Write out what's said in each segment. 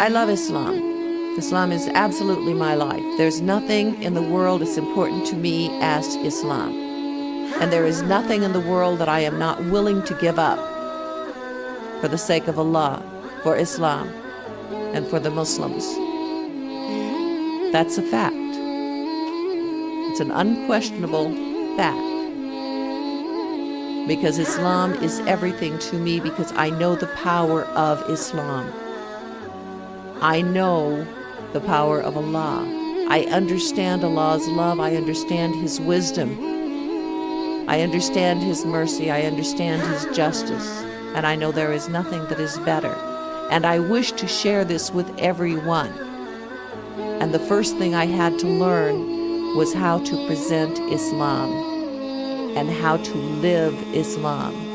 I love Islam. Islam is absolutely my life. There's nothing in the world as important to me as Islam. And there is nothing in the world that I am not willing to give up for the sake of Allah, for Islam, and for the Muslims. That's a fact. It's an unquestionable fact. Because Islam is everything to me because I know the power of Islam. I know the power of Allah. I understand Allah's love. I understand His wisdom. I understand His mercy. I understand His justice. And I know there is nothing that is better. And I wish to share this with everyone. And the first thing I had to learn was how to present Islam and how to live Islam.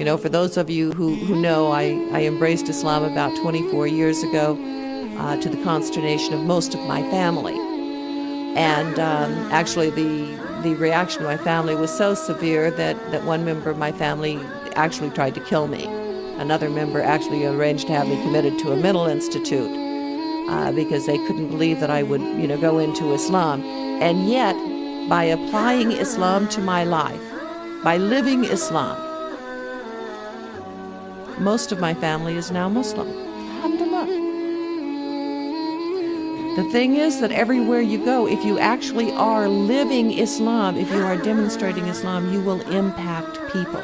You know, for those of you who, who know, I, I embraced Islam about 24 years ago uh, to the consternation of most of my family. And um, actually, the, the reaction of my family was so severe that, that one member of my family actually tried to kill me. Another member actually arranged to have me committed to a mental institute uh, because they couldn't believe that I would, you know, go into Islam. And yet, by applying Islam to my life, by living Islam, most of my family is now Muslim. Alhamdulillah. The thing is that everywhere you go, if you actually are living Islam, if you are demonstrating Islam, you will impact people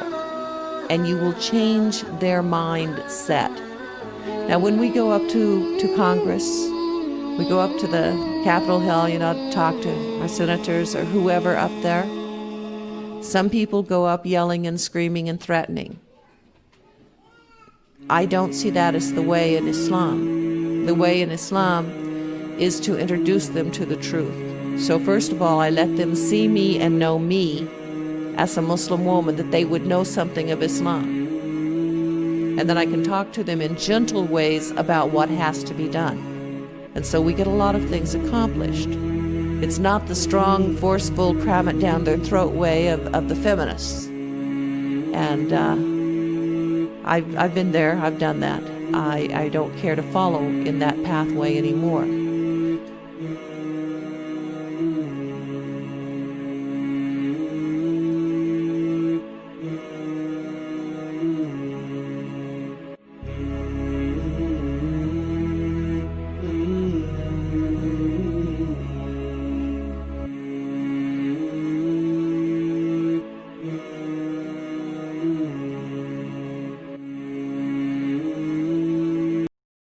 and you will change their mindset. Now, when we go up to, to Congress, we go up to the Capitol Hill, you know, talk to our senators or whoever up there. Some people go up yelling and screaming and threatening. I don't see that as the way in Islam. The way in Islam is to introduce them to the truth. So first of all, I let them see me and know me as a Muslim woman, that they would know something of Islam. And then I can talk to them in gentle ways about what has to be done. And so we get a lot of things accomplished. It's not the strong, forceful, cram it down their throat way of, of the feminists. And uh, I've, I've been there, I've done that. I, I don't care to follow in that pathway anymore.